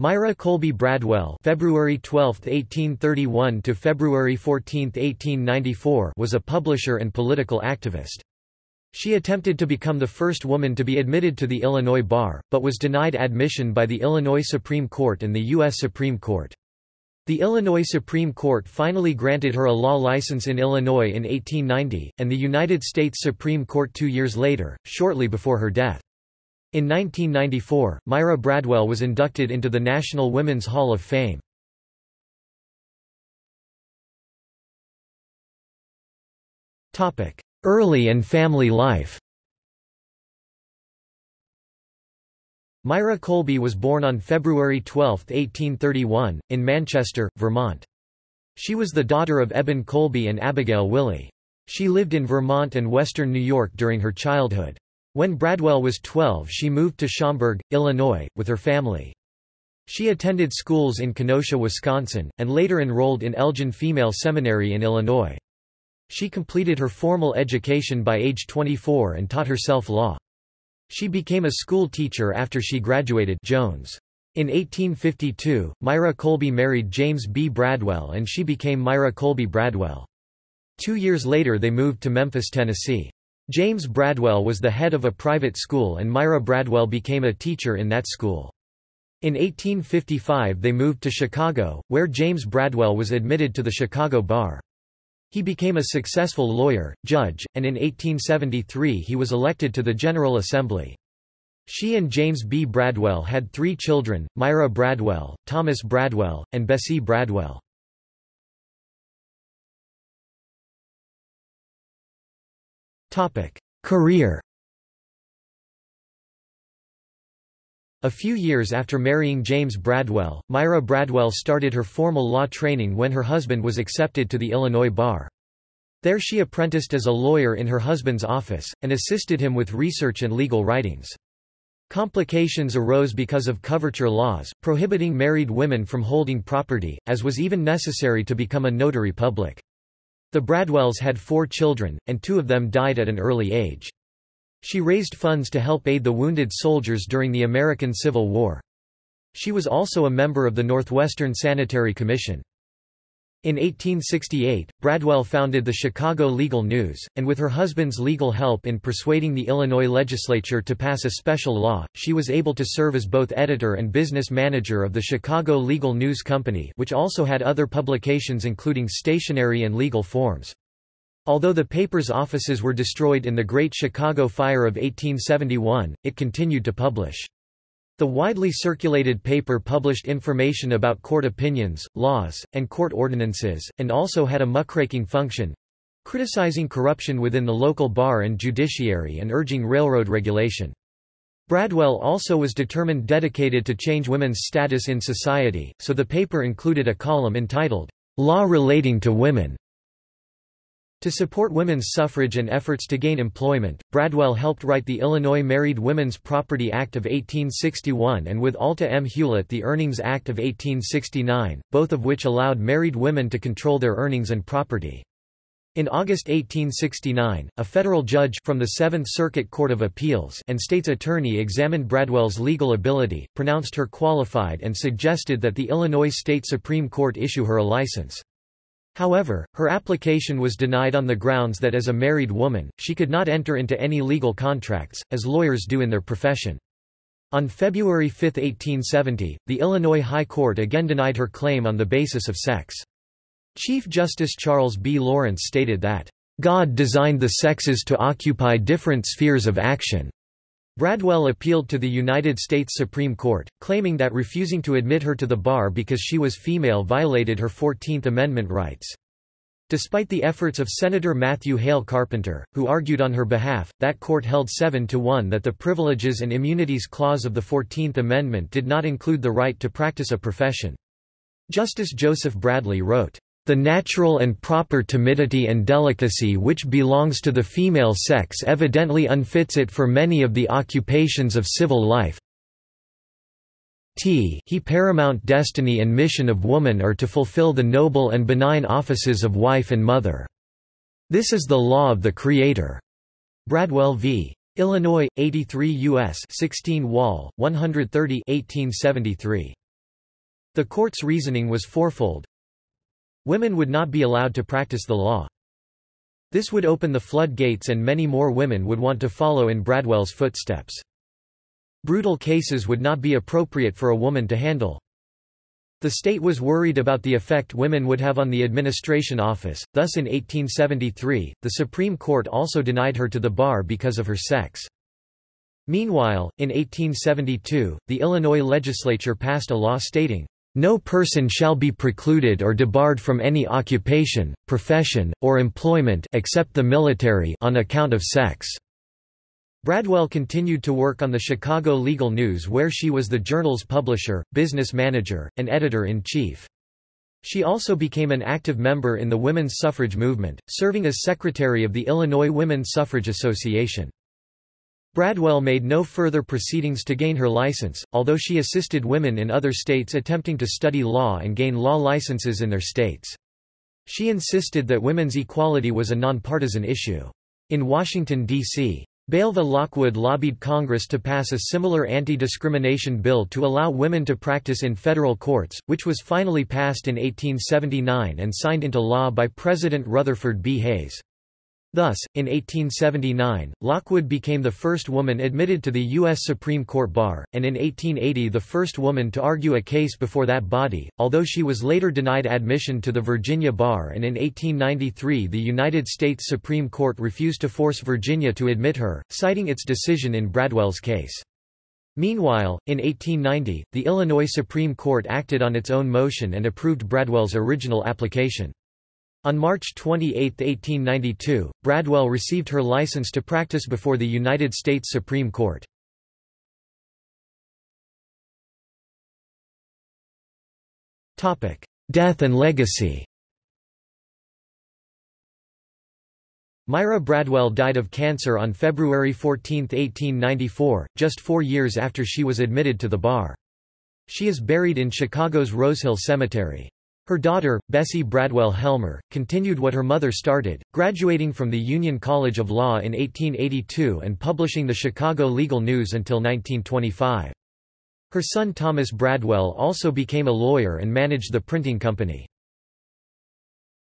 Myra Colby Bradwell February 12, 1831 to February 14, 1894 was a publisher and political activist. She attempted to become the first woman to be admitted to the Illinois bar, but was denied admission by the Illinois Supreme Court and the U.S. Supreme Court. The Illinois Supreme Court finally granted her a law license in Illinois in 1890, and the United States Supreme Court two years later, shortly before her death. In 1994, Myra Bradwell was inducted into the National Women's Hall of Fame. Early and family life Myra Colby was born on February 12, 1831, in Manchester, Vermont. She was the daughter of Eben Colby and Abigail Willey. She lived in Vermont and western New York during her childhood. When Bradwell was 12 she moved to Schaumburg, Illinois, with her family. She attended schools in Kenosha, Wisconsin, and later enrolled in Elgin Female Seminary in Illinois. She completed her formal education by age 24 and taught herself law. She became a school teacher after she graduated Jones. In 1852, Myra Colby married James B. Bradwell and she became Myra Colby Bradwell. Two years later they moved to Memphis, Tennessee. James Bradwell was the head of a private school and Myra Bradwell became a teacher in that school. In 1855 they moved to Chicago, where James Bradwell was admitted to the Chicago Bar. He became a successful lawyer, judge, and in 1873 he was elected to the General Assembly. She and James B. Bradwell had three children, Myra Bradwell, Thomas Bradwell, and Bessie Bradwell. Career A few years after marrying James Bradwell, Myra Bradwell started her formal law training when her husband was accepted to the Illinois bar. There she apprenticed as a lawyer in her husband's office, and assisted him with research and legal writings. Complications arose because of coverture laws, prohibiting married women from holding property, as was even necessary to become a notary public. The Bradwells had four children, and two of them died at an early age. She raised funds to help aid the wounded soldiers during the American Civil War. She was also a member of the Northwestern Sanitary Commission. In 1868, Bradwell founded the Chicago Legal News, and with her husband's legal help in persuading the Illinois legislature to pass a special law, she was able to serve as both editor and business manager of the Chicago Legal News Company which also had other publications including stationery and legal forms. Although the paper's offices were destroyed in the Great Chicago Fire of 1871, it continued to publish. The widely circulated paper published information about court opinions, laws, and court ordinances, and also had a muckraking function—criticizing corruption within the local bar and judiciary and urging railroad regulation. Bradwell also was determined dedicated to change women's status in society, so the paper included a column entitled, Law Relating to Women, to support women's suffrage and efforts to gain employment, Bradwell helped write the Illinois Married Women's Property Act of 1861 and with Alta M. Hulett the Earnings Act of 1869, both of which allowed married women to control their earnings and property. In August 1869, a federal judge from the Seventh Circuit Court of Appeals and state's attorney examined Bradwell's legal ability, pronounced her qualified and suggested that the Illinois State Supreme Court issue her a license. However, her application was denied on the grounds that as a married woman, she could not enter into any legal contracts, as lawyers do in their profession. On February 5, 1870, the Illinois High Court again denied her claim on the basis of sex. Chief Justice Charles B. Lawrence stated that, "...God designed the sexes to occupy different spheres of action." Bradwell appealed to the United States Supreme Court, claiming that refusing to admit her to the bar because she was female violated her Fourteenth Amendment rights. Despite the efforts of Senator Matthew Hale Carpenter, who argued on her behalf, that court held 7 to 1 that the Privileges and Immunities Clause of the Fourteenth Amendment did not include the right to practice a profession. Justice Joseph Bradley wrote, the natural and proper timidity and delicacy which belongs to the female sex evidently unfits it for many of the occupations of civil life. T he paramount destiny and mission of woman are to fulfill the noble and benign offices of wife and mother. This is the law of the Creator. Bradwell v. Illinois, 83 U.S. 16 Wall, 130 1873. The court's reasoning was fourfold. Women would not be allowed to practice the law. This would open the floodgates and many more women would want to follow in Bradwell's footsteps. Brutal cases would not be appropriate for a woman to handle. The state was worried about the effect women would have on the administration office, thus in 1873, the Supreme Court also denied her to the bar because of her sex. Meanwhile, in 1872, the Illinois legislature passed a law stating, "...no person shall be precluded or debarred from any occupation, profession, or employment except the military on account of sex." Bradwell continued to work on the Chicago Legal News where she was the journal's publisher, business manager, and editor-in-chief. She also became an active member in the women's suffrage movement, serving as secretary of the Illinois Women's Suffrage Association. Bradwell made no further proceedings to gain her license, although she assisted women in other states attempting to study law and gain law licenses in their states. She insisted that women's equality was a nonpartisan issue. In Washington, D.C., Belva Lockwood lobbied Congress to pass a similar anti-discrimination bill to allow women to practice in federal courts, which was finally passed in 1879 and signed into law by President Rutherford B. Hayes. Thus, in 1879, Lockwood became the first woman admitted to the U.S. Supreme Court bar, and in 1880 the first woman to argue a case before that body, although she was later denied admission to the Virginia bar and in 1893 the United States Supreme Court refused to force Virginia to admit her, citing its decision in Bradwell's case. Meanwhile, in 1890, the Illinois Supreme Court acted on its own motion and approved Bradwell's original application. On March 28, 1892, Bradwell received her license to practice before the United States Supreme Court. Death and legacy Myra Bradwell died of cancer on February 14, 1894, just four years after she was admitted to the bar. She is buried in Chicago's Rosehill Cemetery. Her daughter, Bessie Bradwell Helmer, continued what her mother started, graduating from the Union College of Law in 1882 and publishing the Chicago Legal News until 1925. Her son Thomas Bradwell also became a lawyer and managed the printing company.